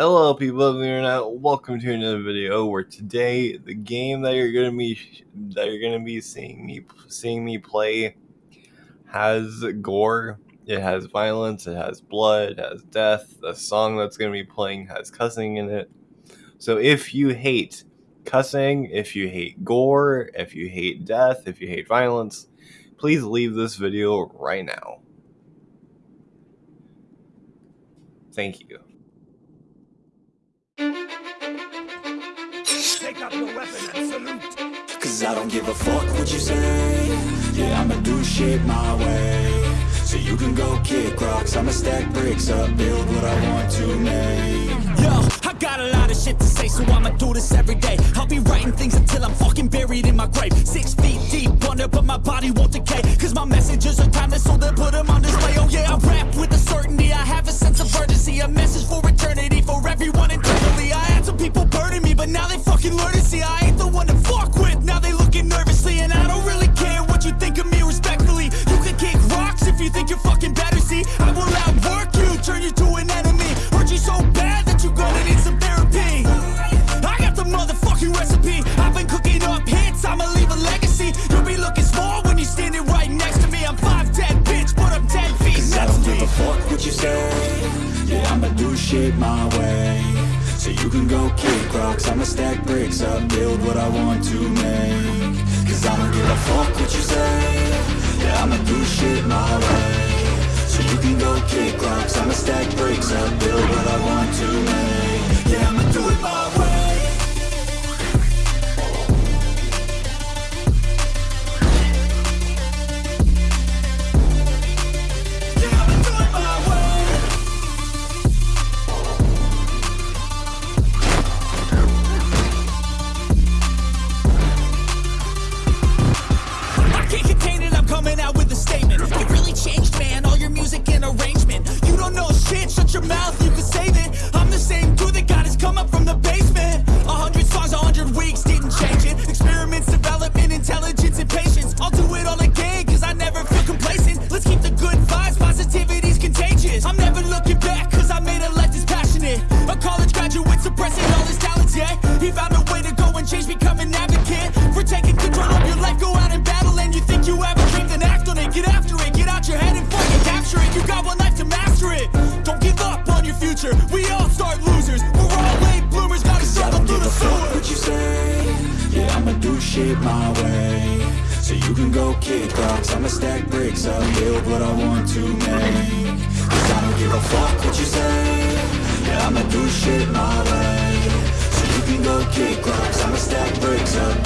Hello people of the internet, welcome to another video where today the game that you're gonna be that you're gonna be seeing me seeing me play has gore, it has violence, it has blood, it has death, the song that's gonna be playing has cussing in it. So if you hate cussing, if you hate gore, if you hate death, if you hate violence, please leave this video right now. Thank you. Take up your weapon and salute. Cause I don't give a fuck what you say. Yeah, I'ma do shit my way. So you can go kick rocks, I'ma stack bricks up, build what I want to make. Yo, I got a lot of shit to say, so I'ma do this every day. I'll be writing things until I'm fucking buried in my grave. Six feet deep under, but my body won't decay. Cause my messages are timeless, so they put them on display. Oh yeah, I rap with a certainty, I have a sense of urgency. A message for now they fucking learn to see I ain't the one to fuck with. Now they looking nervously, and I don't really care what you think of me respectfully. You can kick rocks if you think you're fucking better. See, I will outwork you, turn you to an enemy. Hurt you so bad that you're gonna need some therapy. I got the motherfucking recipe. I've been cooking up hits, I'ma leave a legacy. You'll be looking small when you're standing right next to me. I'm 5'10, bitch, but I'm 10 feet Cause I next don't give a fuck what you say. Yeah, I'ma do shit my way. So you can go kick rocks, I'ma stack bricks up, build what I want to make. Cause I don't give a fuck what you say. Yeah, I'ma do shit my way. Shit my way. So you can go kick rocks, I'ma stack bricks up, build what I want to make. Cause I don't give a fuck what you say. Yeah, I'ma do shit my way. So you can go kick rocks, I'ma stack bricks up,